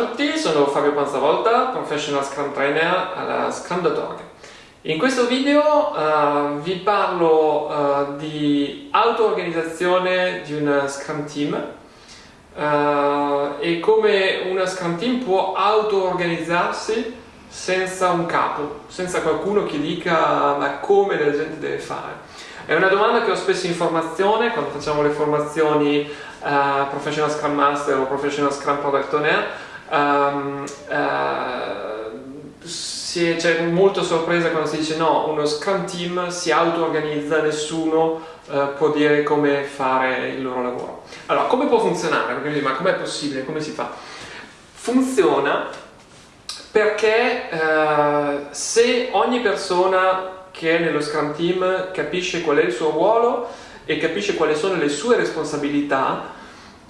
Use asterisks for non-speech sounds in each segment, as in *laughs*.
A tutti, sono Fabio Panzavolta, Professional Scrum Trainer alla Scrum.org. In questo video uh, vi parlo uh, di auto-organizzazione di una Scrum Team uh, e come una Scrum Team può auto-organizzarsi senza un capo, senza qualcuno che dica ma come la gente deve fare. È una domanda che ho spesso in formazione, quando facciamo le formazioni Professional Scrum Master o Professional Scrum Product Owner, um, uh, c'è molto sorpresa quando si dice no, uno Scrum Team si auto-organizza, nessuno uh, può dire come fare il loro lavoro. Allora, come può funzionare? Perché ma com'è possibile? Come si fa? Funziona perché uh, se ogni persona che è nello Scrum Team capisce qual è il suo ruolo e capisce quali sono le sue responsabilità,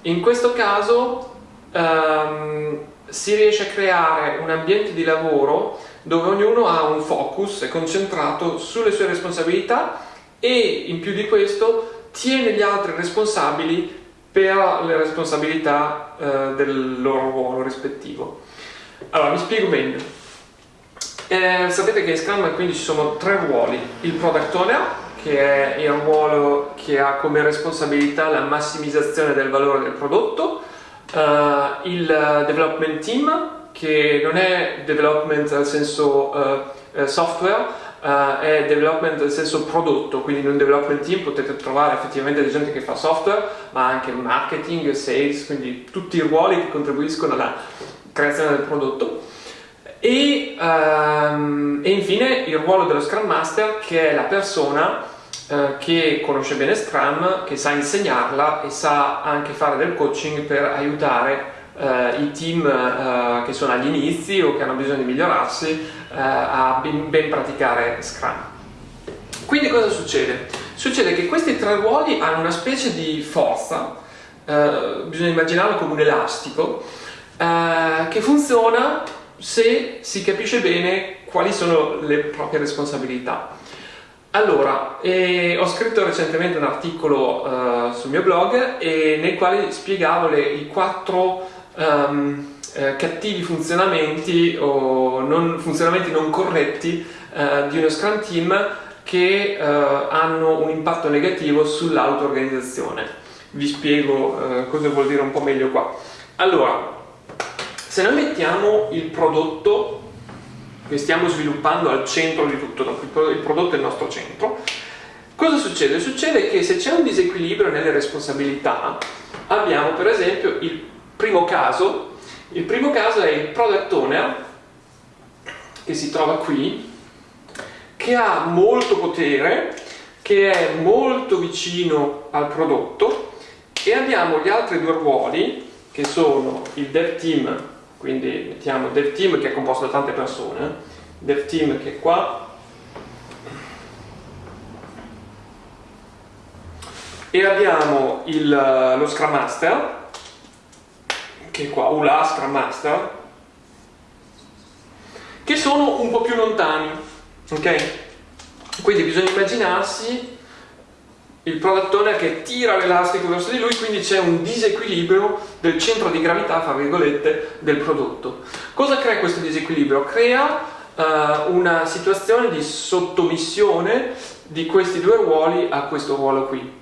in questo caso um, si riesce a creare un ambiente di lavoro dove ognuno ha un focus, è concentrato sulle sue responsabilità e in più di questo tiene gli altri responsabili per le responsabilità eh, del loro ruolo rispettivo. Allora, mi spiego meglio. Eh, sapete che in Scrum quindi ci sono tre ruoli. Il Product Owner, che è il ruolo che ha come responsabilità la massimizzazione del valore del prodotto, uh, il development team che non è development nel senso uh, software Uh, è development nel senso prodotto, quindi in un development team potete trovare effettivamente gente che fa software, ma anche marketing, sales, quindi tutti i ruoli che contribuiscono alla creazione del prodotto. E, um, e infine il ruolo dello Scrum Master che è la persona uh, che conosce bene Scrum, che sa insegnarla e sa anche fare del coaching per aiutare Uh, i team uh, che sono agli inizi o che hanno bisogno di migliorarsi uh, a ben, ben, praticare Scrum. Quindi cosa succede? Succede che questi tre ruoli hanno una specie di forza, bisogna immaginarlo come un elastico, che funziona se si capisce bene quali sono le proprie responsabilità. Allora, eh, ho scritto recentemente un articolo sul mio blog e nel quale spiegavo le, i quattro um, eh, cattivi funzionamenti o non, funzionamenti non corretti eh, di uno Scrum Team che eh, hanno un impatto negativo sull'auto-organizzazione. Vi spiego eh, cosa vuol dire un po' meglio qua. Allora, se noi mettiamo il prodotto che stiamo sviluppando al centro di tutto, il prodotto è il nostro centro, cosa succede? Succede che se c'è un disequilibrio nelle responsabilità, abbiamo per esempio il primo caso, il primo caso è il product owner, che si trova qui, che ha molto potere, che è molto vicino al prodotto e abbiamo gli altri due ruoli che sono il dev team, quindi mettiamo dev team che è composto da tante persone, dev team che è qua, e abbiamo il, lo Scrum Master che è qua, ULA, Scrum Master, che sono un po' più lontani, ok? Quindi bisogna immaginarsi il product owner che tira l'elastico verso di lui, quindi c'è un disequilibrio del centro di gravità, fra virgolette, del prodotto. Cosa crea questo disequilibrio? Crea uh, una situazione di sottomissione di questi due ruoli a questo ruolo qui.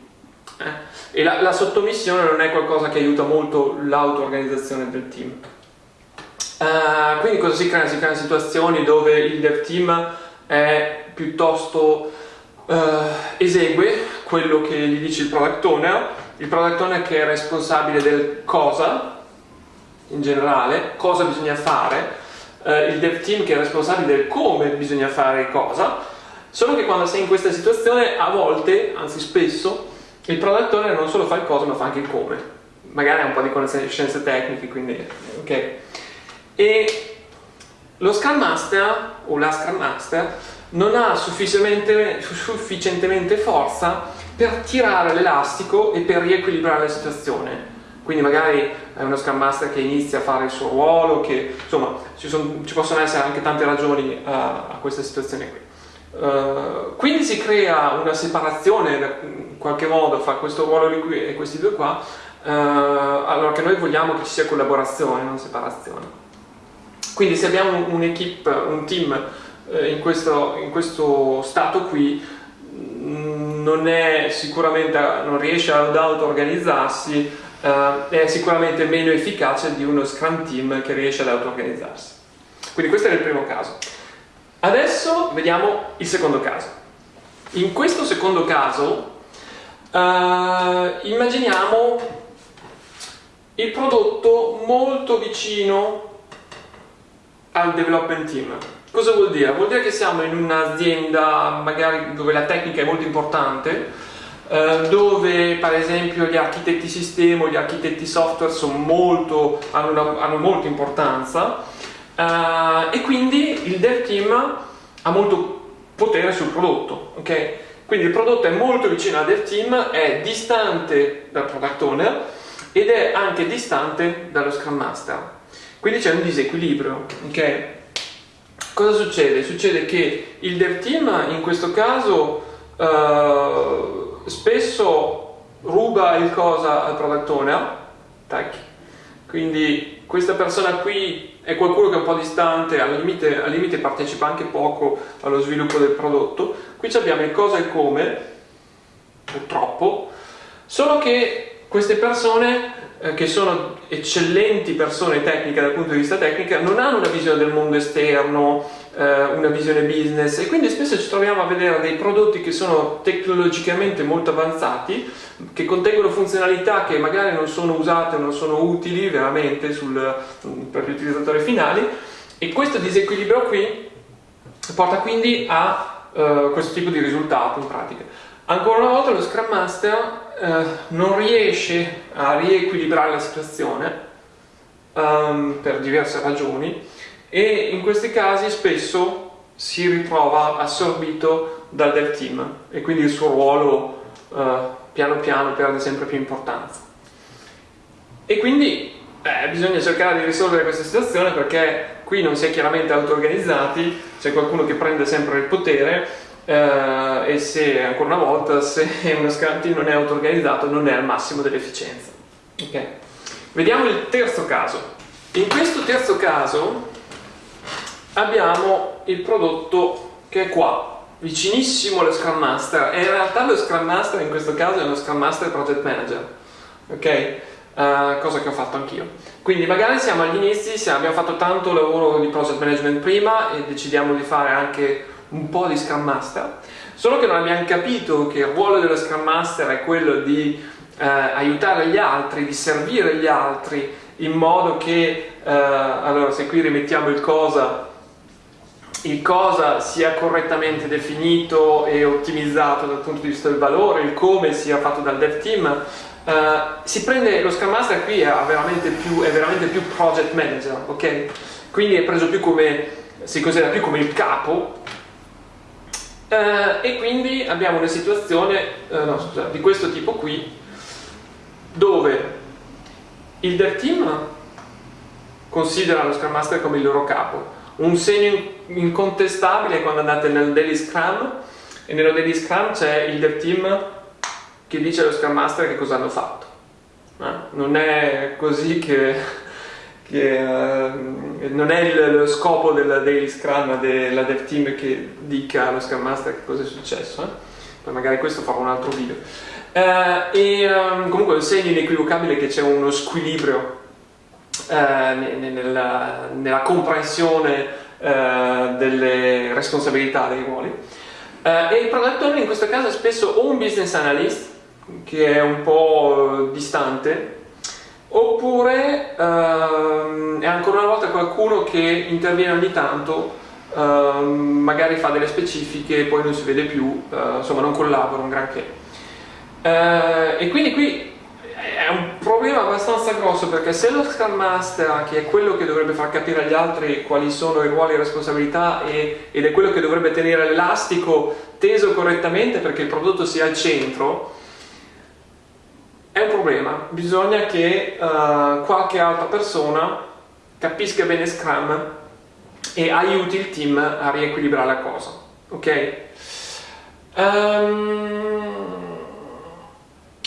Eh? E la, la, sottomissione non è qualcosa che aiuta molto l'auto-organizzazione del team. Uh, quindi cosa si crea? Si creano situazioni dove il dev team è piuttosto uh, esegue quello che gli dice il product owner, il product owner che è responsabile del cosa, in generale, cosa bisogna fare, uh, il dev team che è responsabile del come bisogna fare cosa, solo che quando sei in questa situazione a volte, anzi spesso, il product owner non solo fa il cosa ma fa anche il come. Magari ha un po' di conoscenze tecniche quindi ok. E lo Scrum Master o la Scrum Master non ha sufficientemente, sufficientemente forza per tirare l'elastico e per riequilibrare la situazione quindi magari è uno Scrum Master che inizia a fare il suo ruolo che insomma ci, sono, ci possono essere anche tante ragioni a, a questa situazione qui Uh, quindi si crea una separazione in qualche modo fra questo ruolo qui e questi due qua eh, allora che noi vogliamo che ci sia collaborazione, non separazione. Quindi se abbiamo un'equipe, un team eh, in, questo, in questo stato qui, mm, non è sicuramente, non riesce ad auto-organizzarsi, eh, è sicuramente meno efficace di uno Scrum Team che riesce ad auto-organizzarsi. Quindi questo è il primo caso. Adesso vediamo il secondo caso. In questo secondo caso Uh, immaginiamo il prodotto molto vicino al development team. Cosa vuol dire? Vuol dire che siamo in un'azienda magari dove la tecnica è molto importante, uh, dove per esempio gli architetti sistema o gli architetti software molto, hanno, una, hanno, molta importanza uh, e quindi il dev team ha molto potere sul prodotto. Okay? Quindi il prodotto è molto vicino al dev team, è distante dal product owner ed è anche distante dallo Scrum Master. Quindi c'è un disequilibrio, ok? Cosa succede? Succede che il dev team in questo caso uh, spesso ruba il cosa al product owner, tac. quindi questa persona qui è qualcuno che è un po' distante, al limite, al limite partecipa anche poco allo sviluppo del prodotto. Qui abbiamo il cosa e il come, purtroppo, solo che queste persone eh, che sono eccellenti persone tecniche dal punto di vista tecnico non hanno una visione del mondo esterno, eh, una visione business e quindi spesso ci troviamo a vedere dei prodotti che sono tecnologicamente molto avanzati che contengono funzionalità che magari non sono usate o non sono utili veramente sul, per gli utilizzatori finali e questo disequilibrio qui porta quindi a uh, questo tipo di risultato in pratica. Ancora una volta lo Scrum Master uh, non riesce a riequilibrare la situazione um, per diverse ragioni e in questi casi spesso si ritrova assorbito dal dev team e quindi il suo ruolo uh, piano piano perde sempre più importanza. E quindi eh, bisogna cercare di risolvere questa situazione perché qui non si è chiaramente auto-organizzati, c'è qualcuno che prende sempre il potere eh, e se, ancora una volta, se *laughs* uno team non è auto-organizzato non è al massimo dell'efficienza. Okay. Vediamo il terzo caso. In questo terzo caso abbiamo il prodotto che è qua, vicinissimo allo Scrum Master e in realtà lo Scrum Master in questo caso è uno Scrum Master Project Manager ok? Uh, cosa che ho fatto anch'io quindi magari siamo agli inizi abbiamo fatto tanto lavoro di project management prima e decidiamo di fare anche un po' di Scrum Master solo che non abbiamo capito che il ruolo dello Scrum Master è quello di uh, aiutare gli altri, di servire gli altri in modo che, uh, allora se qui rimettiamo il cosa il cosa sia correttamente definito e ottimizzato dal punto di vista del valore, il come sia fatto dal dev team, uh, si prende lo Scrum Master qui è veramente più, è veramente più project manager, ok? Quindi è preso più come, si considera più come il capo uh, e quindi abbiamo una situazione uh, no, scusa, di questo tipo qui dove il dev team considera lo Scrum Master come il loro capo un segno incontestabile quando andate nel Daily Scrum e nello Daily Scrum c'è il dev team che dice allo Scrum Master che cosa hanno fatto. Eh? Non è così che, che uh, non è il, lo scopo del Daily Scrum della dev team che dica allo Scrum Master che cosa è successo. Eh? Poi magari questo farò un altro video. Uh, e um, comunque è un segno inequivocabile che c'è uno squilibrio eh, nella, nella, comprensione delle responsabilità dei ruoli. E il product owner in questo caso è spesso o un business analyst, che è un po' distante, oppure qualcuno che interviene ogni tanto, ehm, magari fa delle specifiche e poi non si vede più, eh, insomma non collabora un granché. Eh, e quindi qui è un problema abbastanza grosso perché se lo Scrum Master, che è quello che dovrebbe far capire agli altri quali sono i ruoli e responsabilità e, ed è quello che dovrebbe tenere l'elastico teso correttamente perché il prodotto sia al centro, è un problema. Bisogna che uh, qualche altra persona capisca bene Scrum e aiuti il team a riequilibrare la cosa. Ok? Um,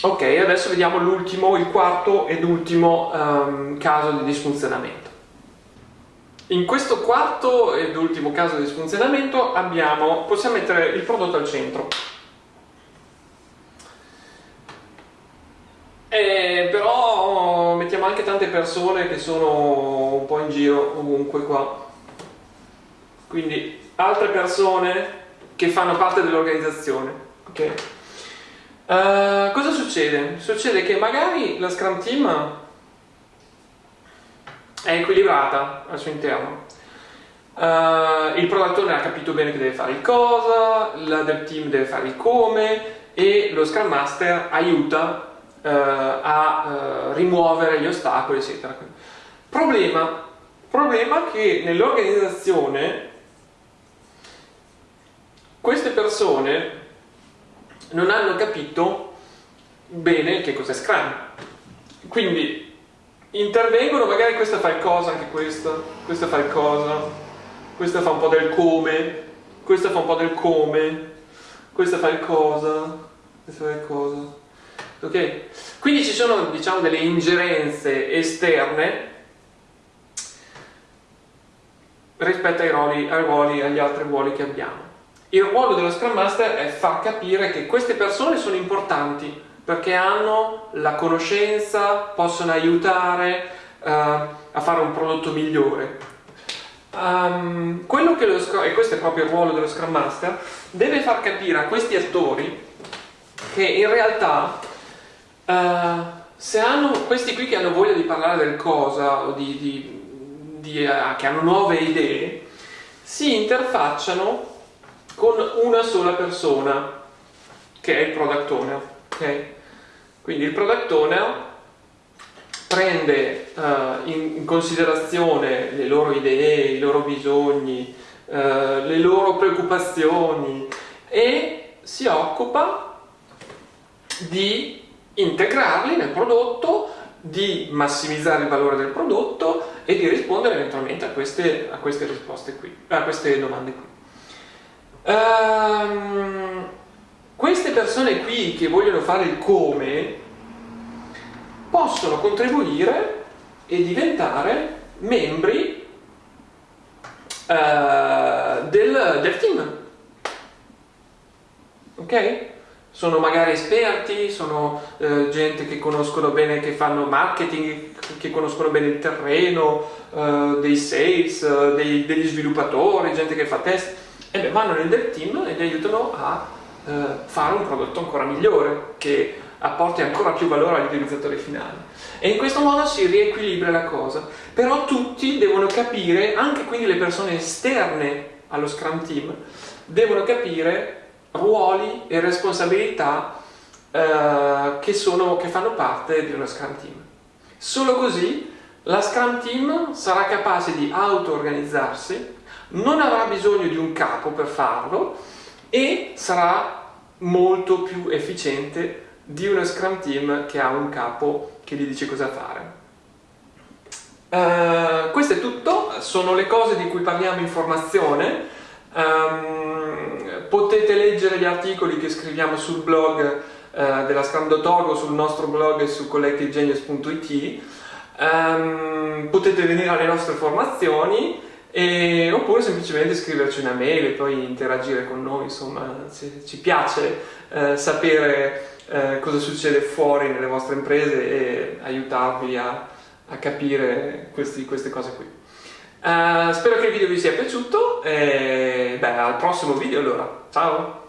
Ok, adesso vediamo l'ultimo, il quarto ed ultimo um, caso di disfunzionamento. In questo quarto ed ultimo caso di disfunzionamento abbiamo, possiamo mettere il prodotto al centro. E però mettiamo anche tante persone che sono un po' in giro ovunque qua. Quindi altre persone che fanno parte dell'organizzazione. Okay? Uh, cosa succede? Succede che magari la Scrum Team è equilibrata al suo interno. Uh, il product ha capito bene che deve fare il cosa, la del team deve fare il come e lo Scrum Master aiuta uh, a rimuovere gli ostacoli, eccetera. Problema, problema che nell'organizzazione queste persone non hanno capito bene che cos'è Scrum. Quindi intervengono, magari questa fa il cosa, anche questa, questa fa il cosa, questa fa un po' del come, questa fa un po' del come, questa fa il cosa, questa fa il cosa. Ok? Quindi ci sono, diciamo, delle ingerenze esterne rispetto ai ruoli, ai ruoli, agli altri ruoli che abbiamo. Il ruolo dello Scrum Master è far capire che queste persone sono importanti perché hanno la conoscenza, possono aiutare uh, a fare un prodotto migliore. Um, quello che lo Scrum, e questo è proprio il ruolo dello Scrum Master, deve far capire a questi attori che in realtà uh, se hanno questi qui che hanno voglia di parlare del cosa o di, di, di, uh, che hanno nuove idee, si interfacciano con una sola persona che è il product owner okay? quindi il product owner prende uh, in, in, considerazione le loro idee, i loro bisogni, uh, le loro preoccupazioni e si occupa di integrarli nel prodotto, di massimizzare il valore del prodotto e di rispondere eventualmente a queste, a queste risposte qui, a queste domande qui. Um, queste persone qui che vogliono fare il come possono contribuire e diventare membri uh, del, del team. Ok? Sono magari esperti, sono eh, gente che conoscono bene, che fanno marketing, che conoscono bene il terreno, eh, dei sales, eh, dei, degli sviluppatori, gente che fa test e beh, vanno nel dev team e li aiutano a eh, fare un prodotto ancora migliore che apporti ancora più valore agli utilizzatori finali. E in questo modo si riequilibra la cosa. Però tutti devono capire anche quindi le persone esterne allo Scrum Team devono capire ruoli e responsabilità eh, che, sono, che fanno parte di uno Scrum Team. Solo così la Scrum Team sarà capace di auto-organizzarsi non avrà bisogno di un capo per farlo e sarà molto più efficiente di uno Scrum Team che ha un capo che gli dice cosa fare. Uh, questo è tutto, sono le cose di cui parliamo in formazione, um, potete leggere gli articoli che scriviamo sul blog uh, della Scrum.org o sul nostro blog su collectivegenius.it, um, ehm, potete venire alle nostre formazioni, e, oppure semplicemente scriverci una mail e poi interagire con noi, insomma ci piace eh, sapere eh, cosa succede fuori nelle vostre imprese e aiutarvi a, a capire questi, queste cose qui. Uh, spero che il video vi sia piaciuto e beh, al prossimo video allora, ciao!